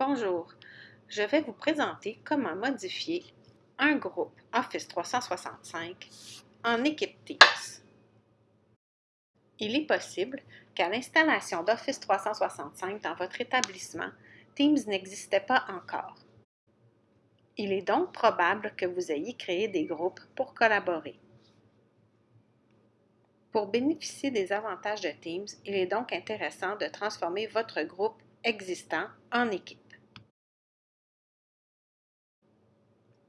Bonjour, je vais vous présenter comment modifier un groupe Office 365 en équipe Teams. Il est possible qu'à l'installation d'Office 365 dans votre établissement, Teams n'existait pas encore. Il est donc probable que vous ayez créé des groupes pour collaborer. Pour bénéficier des avantages de Teams, il est donc intéressant de transformer votre groupe existant en équipe.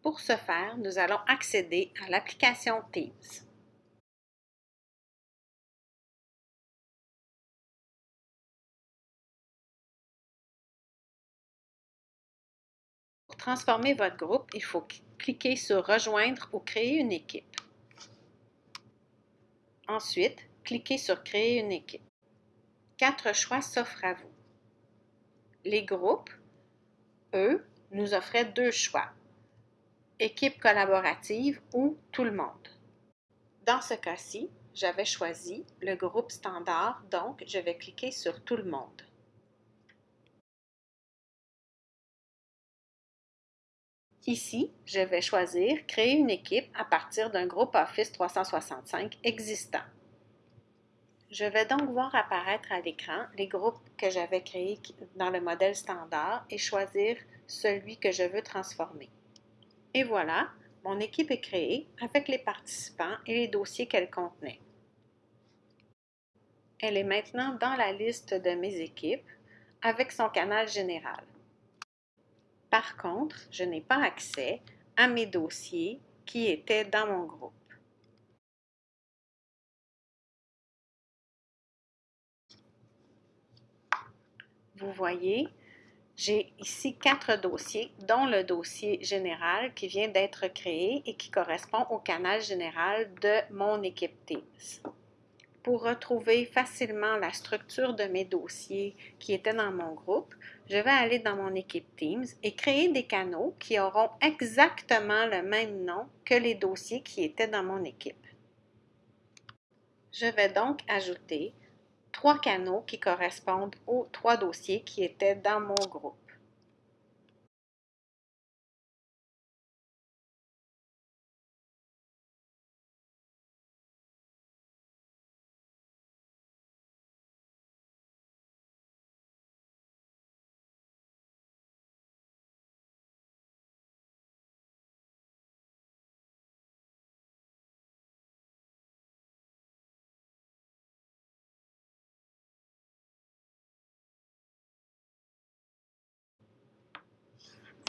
Pour ce faire, nous allons accéder à l'application Teams. Pour transformer votre groupe, il faut cliquer sur Rejoindre ou Créer une équipe. Ensuite, cliquez sur Créer une équipe. Quatre choix s'offrent à vous. Les groupes, eux, nous offraient deux choix. Équipe collaborative ou tout le monde. Dans ce cas-ci, j'avais choisi le groupe standard, donc je vais cliquer sur Tout le monde. Ici, je vais choisir Créer une équipe à partir d'un groupe Office 365 existant. Je vais donc voir apparaître à l'écran les groupes que j'avais créés dans le modèle standard et choisir celui que je veux transformer. Et voilà, mon équipe est créée avec les participants et les dossiers qu'elle contenait. Elle est maintenant dans la liste de mes équipes avec son canal général. Par contre, je n'ai pas accès à mes dossiers qui étaient dans mon groupe. Vous voyez, j'ai ici quatre dossiers, dont le dossier général qui vient d'être créé et qui correspond au canal général de mon équipe Teams. Pour retrouver facilement la structure de mes dossiers qui étaient dans mon groupe, je vais aller dans mon équipe Teams et créer des canaux qui auront exactement le même nom que les dossiers qui étaient dans mon équipe. Je vais donc ajouter trois canaux qui correspondent aux trois dossiers qui étaient dans mon groupe.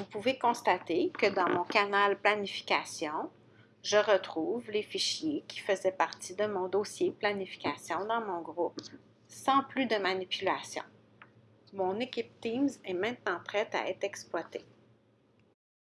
Vous pouvez constater que dans mon canal planification, je retrouve les fichiers qui faisaient partie de mon dossier planification dans mon groupe sans plus de manipulation. Mon équipe Teams est maintenant prête à être exploitée.